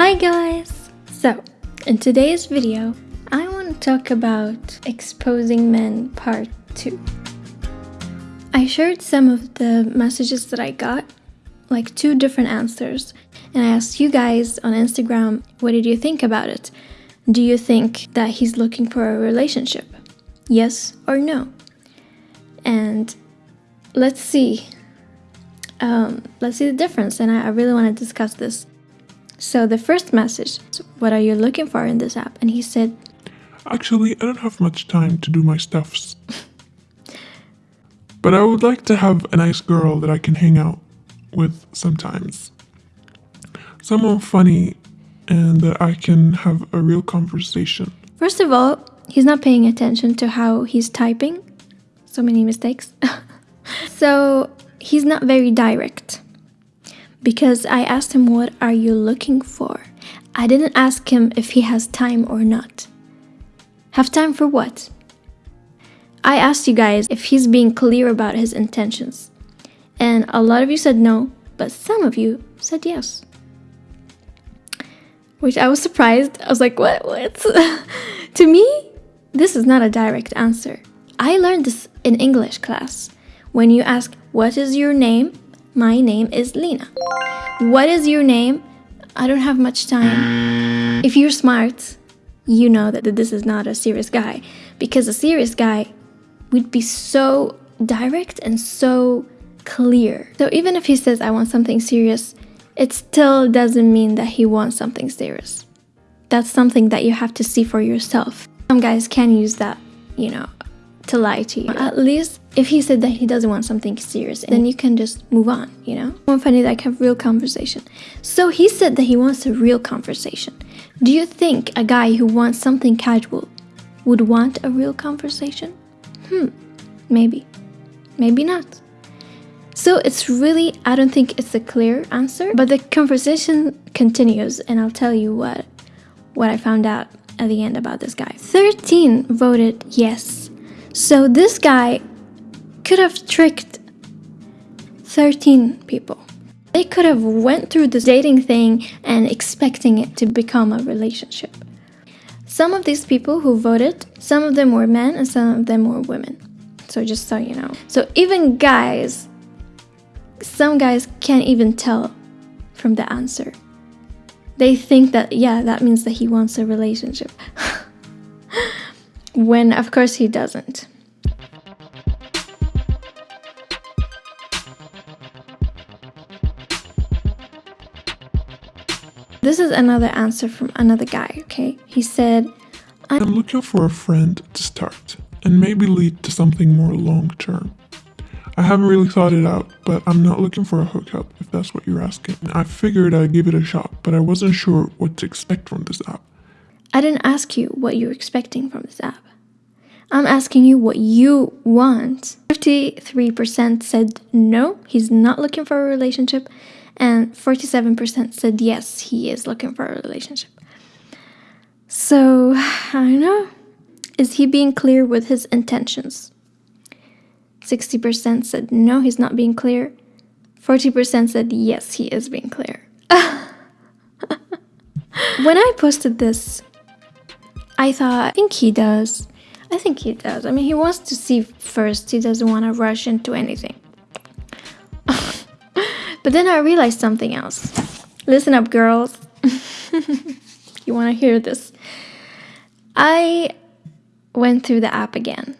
Hi guys! So, in today's video, I want to talk about exposing men part 2. I shared some of the messages that I got, like two different answers, and I asked you guys on Instagram, what did you think about it? Do you think that he's looking for a relationship? Yes or no? And let's see. Um, let's see the difference, and I, I really want to discuss this. So the first message, what are you looking for in this app? And he said, Actually, I don't have much time to do my stuffs. but I would like to have a nice girl that I can hang out with sometimes. Someone funny and that I can have a real conversation. First of all, he's not paying attention to how he's typing. So many mistakes. so he's not very direct. Because I asked him, What are you looking for? I didn't ask him if he has time or not. Have time for what? I asked you guys if he's being clear about his intentions. And a lot of you said no, but some of you said yes which I was surprised. I was like, what? What? to me, this is not a direct answer. I learned this in English class. When you ask, what is your name? My name is Lena. What is your name? I don't have much time. If you're smart, you know that this is not a serious guy because a serious guy would be so direct and so clear. So even if he says, I want something serious, it still doesn't mean that he wants something serious. That's something that you have to see for yourself. Some guys can use that, you know, to lie to you. At least if he said that he doesn't want something serious, then you can just move on, you know? One funny like have real conversation. So he said that he wants a real conversation. Do you think a guy who wants something casual would want a real conversation? Hmm, maybe. Maybe not. So it's really, I don't think it's a clear answer, but the conversation continues and I'll tell you what, what I found out at the end about this guy. 13 voted yes. So this guy could have tricked 13 people. They could have went through this dating thing and expecting it to become a relationship. Some of these people who voted, some of them were men and some of them were women. So just so you know. So even guys some guys can't even tell from the answer. They think that, yeah, that means that he wants a relationship. when, of course, he doesn't. This is another answer from another guy, okay? He said, I'm looking for a friend to start and maybe lead to something more long term. I haven't really thought it out, but I'm not looking for a hookup if that's what you're asking. I figured I'd give it a shot, but I wasn't sure what to expect from this app. I didn't ask you what you're expecting from this app. I'm asking you what you want. 53% said no, he's not looking for a relationship, and 47% said yes, he is looking for a relationship. So, I don't know. Is he being clear with his intentions? 60% said no, he's not being clear. 40% said yes, he is being clear. when I posted this, I thought, I think he does. I think he does. I mean, he wants to see first. He doesn't want to rush into anything. but then I realized something else. Listen up, girls. you want to hear this? I went through the app again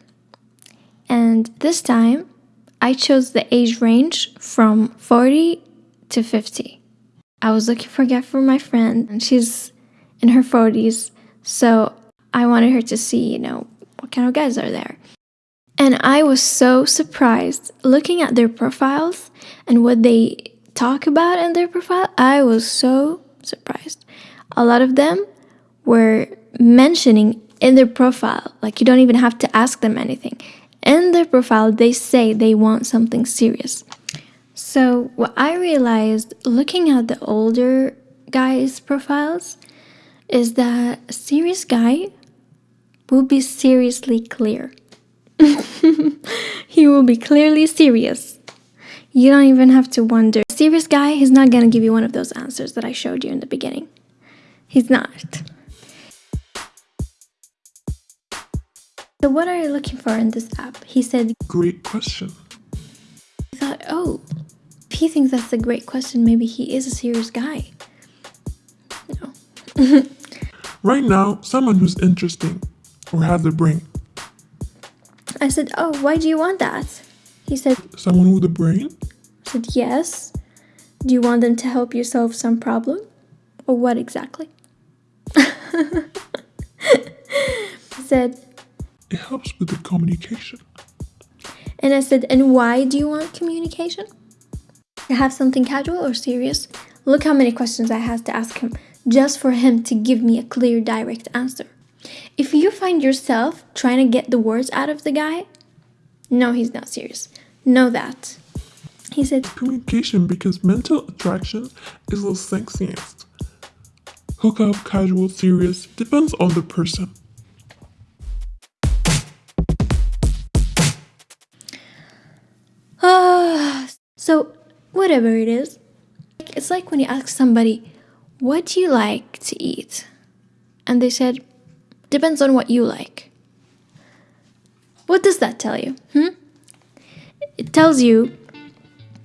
and this time I chose the age range from 40 to 50. I was looking for a gift for my friend, and she's in her 40s, so I wanted her to see, you know, what kind of guys are there. And I was so surprised looking at their profiles and what they talk about in their profile. I was so surprised. A lot of them were mentioning in their profile, like you don't even have to ask them anything in their profile they say they want something serious. So what I realized looking at the older guys' profiles is that a serious guy will be seriously clear. he will be clearly serious. You don't even have to wonder. A serious guy, he's not gonna give you one of those answers that I showed you in the beginning. He's not. So, what are you looking for in this app? He said, Great question. I thought, oh, if he thinks that's a great question, maybe he is a serious guy. No. Right now, someone who's interesting or has the brain. I said, oh, why do you want that? He said, Someone with a brain? I said, yes. Do you want them to help you solve some problem? Or what exactly? I said, It helps with the communication. and I said, and why do you want communication? To have something casual or serious? Look how many questions I had to ask him just for him to give me a clear, direct answer. If you find yourself trying to get the words out of the guy, no, he's not serious. Know that. He said, Communication because mental attraction is the sexiest. Hookup, casual, serious, depends on the person. Ah, so whatever it is, it's like when you ask somebody, "What do you like to eat?" and they said, "Depends on what you like." What does that tell you? Hmm? It tells you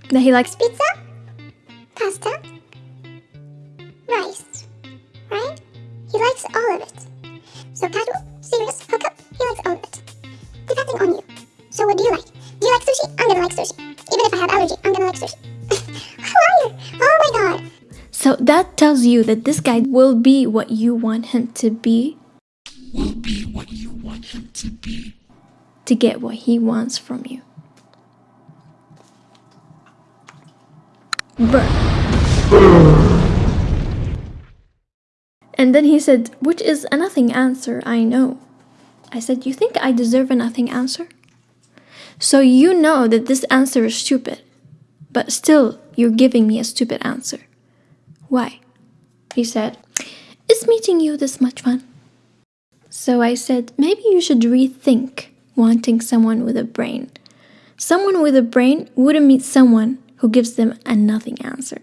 that he likes pizza, pasta, rice, right? He likes all of it. So casual, serious, hookup, he likes all of it. Depending on you. So what do you like? Do you like sushi? I'm gonna like sushi. Even if I have allergy, I'm gonna like sushi. Who are you? Oh my god. So that tells you that this guy will be what you want him to be. Will be what you want him to be. To get what he wants from you. Burn. And then he said, which is a nothing answer, I know. I said, You think I deserve a nothing answer? So you know that this answer is stupid, but still you're giving me a stupid answer. Why? He said, Is meeting you this much fun? So I said, Maybe you should rethink wanting someone with a brain. Someone with a brain wouldn't meet someone who gives them a nothing answer.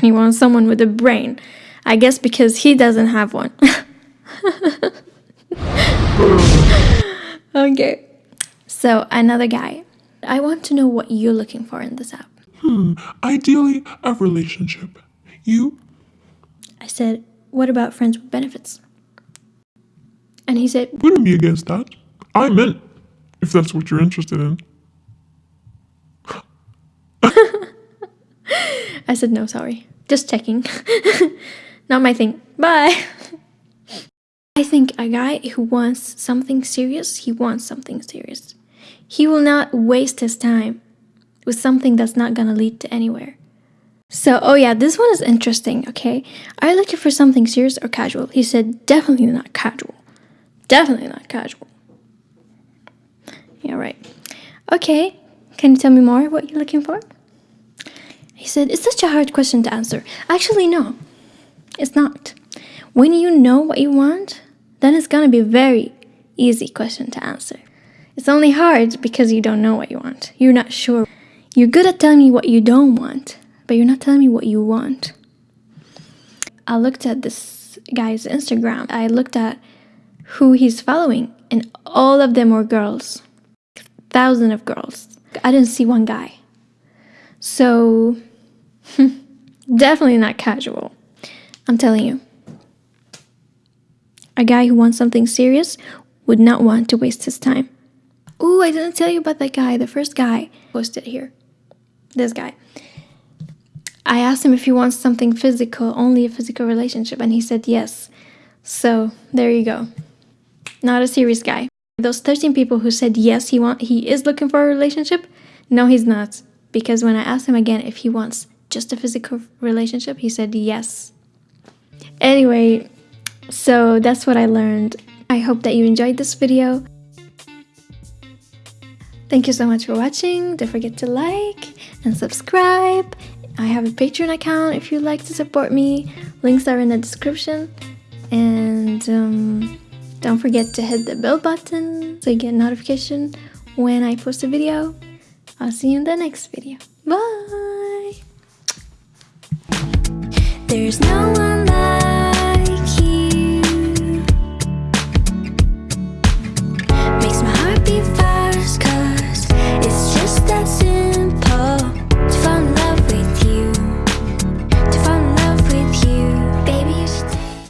He wants someone with a brain. I guess because he doesn't have one. okay. So, another guy. I want to know what you're looking for in this app. Hmm, Ideally, a relationship. You? I said, What about friends with benefits? And he said, Wouldn't be against that. I'm in, if that's what you're interested in. I said, No, sorry. Just checking. Not my thing. Bye. I think a guy who wants something serious, he wants something serious. He will not waste his time with something that's not gonna lead to anywhere. So, oh yeah, this one is interesting, okay? Are you looking for something serious or casual? He said, definitely not casual. Definitely not casual. Yeah, right. Okay, can you tell me more what you're looking for? He said, It's such a hard question to answer. Actually, no, it's not. When you know what you want, then it's gonna be a very easy question to answer. It's only hard because you don't know what you want. You're not sure. You're good at telling me what you don't want, but you're not telling me what you want. I looked at this guy's Instagram. I looked at who he's following, and all of them were girls. Thousands of girls. I didn't see one guy. So, definitely not casual. I'm telling you. A guy who wants something serious would not want to waste his time. Ooh, I didn't tell you about that guy, the first guy posted here. This guy. I asked him if he wants something physical, only a physical relationship, and he said yes. So, there you go. Not a serious guy. Those 13 people who said yes, he want he is looking for a relationship. No, he's not. Because when I asked him again if he wants just a physical relationship, he said yes. Anyway, so that's what I learned. I hope that you enjoyed this video. Thank you so much for watching. Don't forget to like and subscribe. I have a Patreon account if you'd like to support me. Links are in the description. And um, don't forget to hit the bell button so you get notification when I post a video. I'll see you in the next video. Bye! There's no one